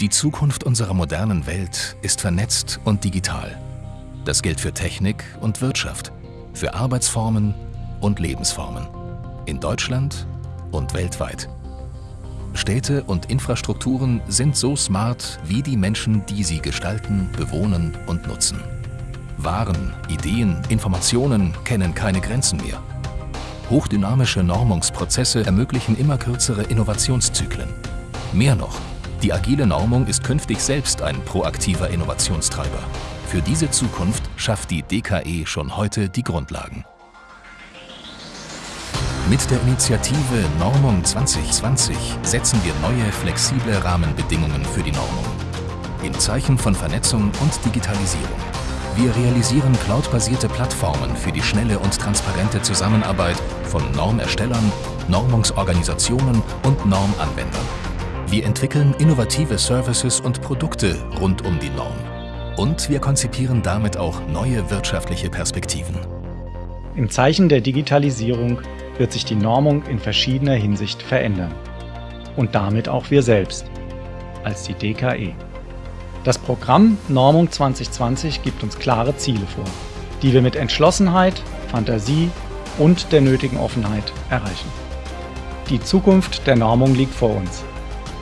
Die Zukunft unserer modernen Welt ist vernetzt und digital. Das gilt für Technik und Wirtschaft, für Arbeitsformen und Lebensformen. In Deutschland und weltweit. Städte und Infrastrukturen sind so smart wie die Menschen, die sie gestalten, bewohnen und nutzen. Waren, Ideen, Informationen kennen keine Grenzen mehr. Hochdynamische Normungsprozesse ermöglichen immer kürzere Innovationszyklen. Mehr noch, die agile Normung ist künftig selbst ein proaktiver Innovationstreiber. Für diese Zukunft schafft die DKE schon heute die Grundlagen. Mit der Initiative Normung 2020 setzen wir neue, flexible Rahmenbedingungen für die Normung. Im Zeichen von Vernetzung und Digitalisierung. Wir realisieren cloudbasierte Plattformen für die schnelle und transparente Zusammenarbeit von Normerstellern, Normungsorganisationen und Normanwendern. Wir entwickeln innovative Services und Produkte rund um die Norm. Und wir konzipieren damit auch neue wirtschaftliche Perspektiven. Im Zeichen der Digitalisierung wird sich die Normung in verschiedener Hinsicht verändern. Und damit auch wir selbst, als die DKE. Das Programm Normung 2020 gibt uns klare Ziele vor, die wir mit Entschlossenheit, Fantasie und der nötigen Offenheit erreichen. Die Zukunft der Normung liegt vor uns.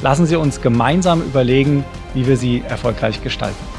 Lassen Sie uns gemeinsam überlegen, wie wir sie erfolgreich gestalten.